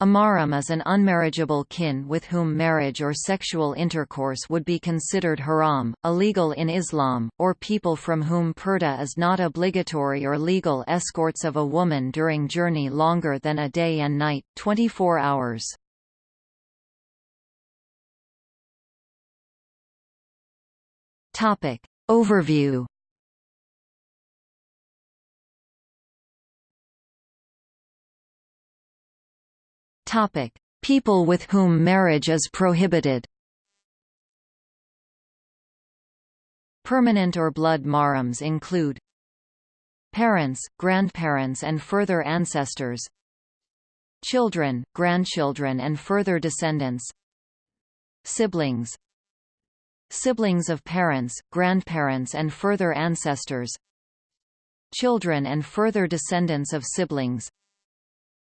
A mahram is an unmarriageable kin with whom marriage or sexual intercourse would be considered haram, illegal in Islam, or people from whom purdah is not obligatory or legal escorts of a woman during journey longer than a day and night, 24 hours. Overview Topic: People with whom marriage is prohibited. Permanent or blood mahrams include parents, grandparents and further ancestors children, grandchildren and further descendants siblings siblings of parents, grandparents and further ancestors children and further descendants of siblings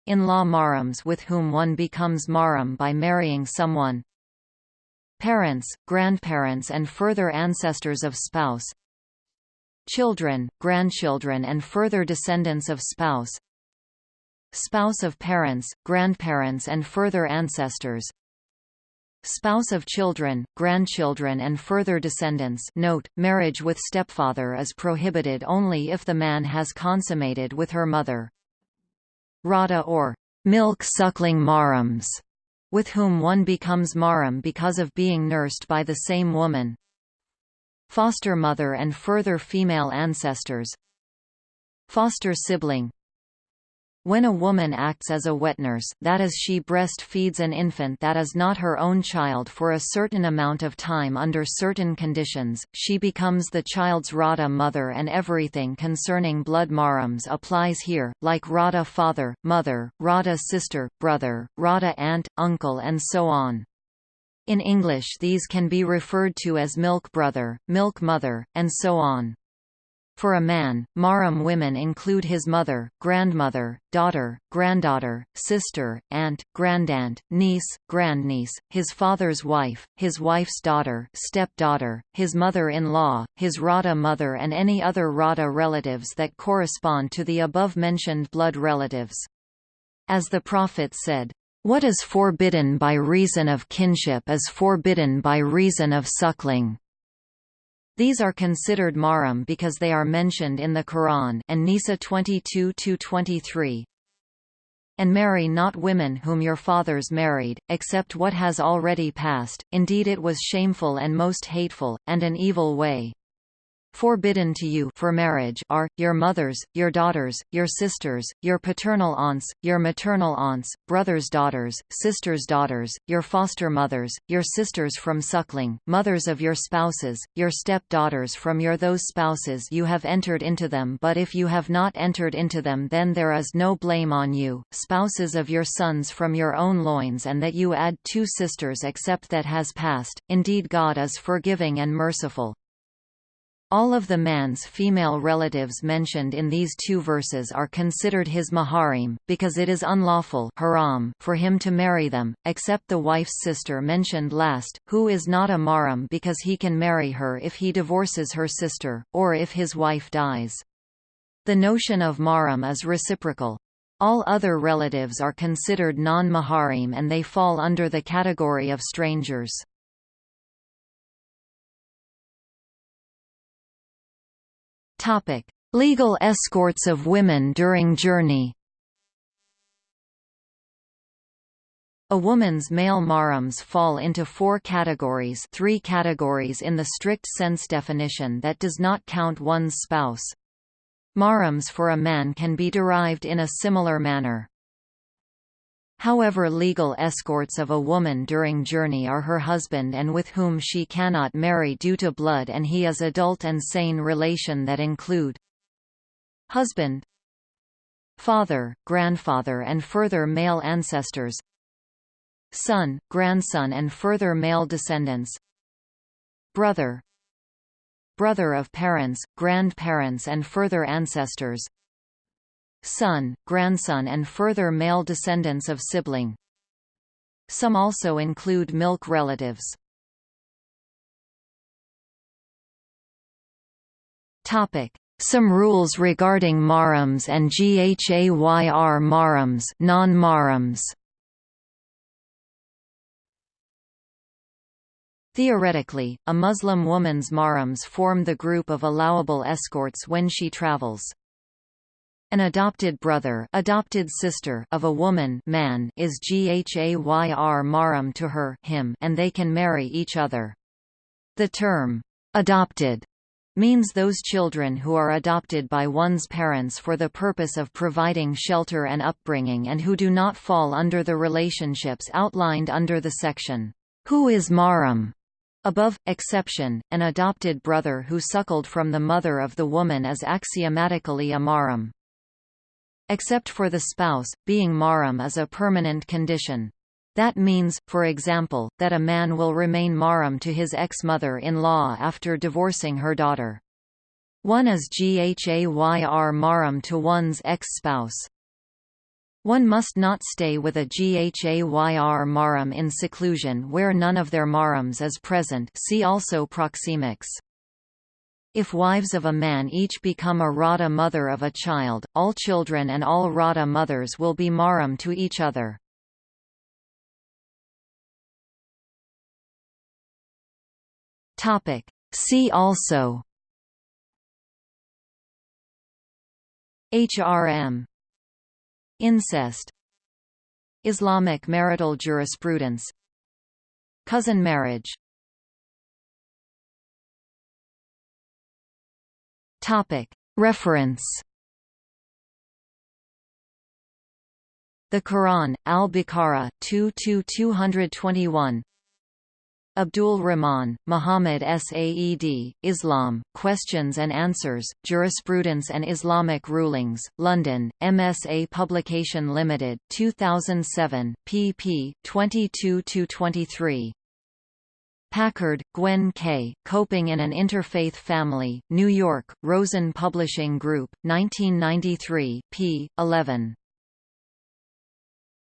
in-law mahrams with whom one becomes mahram by marrying someone. Parents, grandparents and further ancestors of spouse. Children, grandchildren and further descendants of spouse. Spouse of parents, grandparents and further ancestors. Spouse of children, grandchildren and further descendants. Note, marriage with stepfather is prohibited only if the man has consummated with her mother Rada or milk-suckling mahrams, with whom one becomes mahram because of being nursed by the same woman. Foster mother and further female ancestors Foster sibling when a woman acts as a wet nurse, that is she breastfeeds an infant that is not her own child for a certain amount of time under certain conditions, she becomes the child's Rada mother and everything concerning blood mahrams applies here, like Rada father, mother, Rada sister, brother, Rada aunt, uncle and so on. In English these can be referred to as milk brother, milk mother, and so on. For a man, mahram women include his mother, grandmother, daughter, granddaughter, sister, aunt, grandaunt, niece, grandniece, his father's wife, his wife's daughter stepdaughter, his mother-in-law, his Rada mother and any other Rada relatives that correspond to the above-mentioned blood relatives. As the Prophet said, "...what is forbidden by reason of kinship is forbidden by reason of suckling." These are considered mahram because they are mentioned in the Quran An-Nisa 22-23. And marry not women whom your fathers married, except what has already passed, indeed it was shameful and most hateful, and an evil way. Forbidden to you for marriage are, your mothers, your daughters, your sisters, your paternal aunts, your maternal aunts, brothers' daughters, sisters' daughters, your foster mothers, your sisters from suckling, mothers of your spouses, your step-daughters from your those spouses you have entered into them but if you have not entered into them then there is no blame on you, spouses of your sons from your own loins and that you add two sisters except that has passed, indeed God is forgiving and merciful. All of the man's female relatives mentioned in these two verses are considered his maharim, because it is unlawful haram for him to marry them, except the wife's sister mentioned last, who is not a mahram because he can marry her if he divorces her sister, or if his wife dies. The notion of mahram is reciprocal. All other relatives are considered non-maharim and they fall under the category of strangers. Topic: Legal escorts of women during journey. A woman's male mahrams fall into four categories three categories in the strict sense definition that does not count one's spouse. Mahrams for a man can be derived in a similar manner. However legal escorts of a woman during journey are her husband and with whom she cannot marry due to blood and he is adult and sane relation that include husband father, grandfather and further male ancestors son, grandson and further male descendants brother brother of parents, grandparents and further ancestors son, grandson and further male descendants of sibling. Some also include milk relatives. Topic: some rules regarding mahrams and ghayr mahrams, non-mahrams. Theoretically, a Muslim woman's mahrams form the group of allowable escorts when she travels. An adopted brother adopted sister of a woman man is ghayr mahram to her him and they can marry each other. The term, adopted, means those children who are adopted by one's parents for the purpose of providing shelter and upbringing and who do not fall under the relationships outlined under the section, Who is Mahram? Above, exception, an adopted brother who suckled from the mother of the woman is axiomatically a mahram except for the spouse, being mahram is a permanent condition. That means, for example, that a man will remain mahram to his ex-mother-in-law after divorcing her daughter. One is ghayr mahram to one's ex-spouse. One must not stay with a ghayr mahram in seclusion where none of their mahrams is present see also proxemics. If wives of a man each become a Radha mother of a child, all children and all Radha mothers will be mahram to each other. See also HRM Incest. Islamic marital jurisprudence. Cousin marriage Reference The Quran, Al-Baqarah 2-221 Abdul Rahman, Muhammad Saed, Islam, Questions and Answers, Jurisprudence and Islamic Rulings, London, MSA Publication Limited 2007, pp. 22–23. Packard, Gwen K., Coping in an Interfaith Family, New York, Rosen Publishing Group, 1993, p. 11.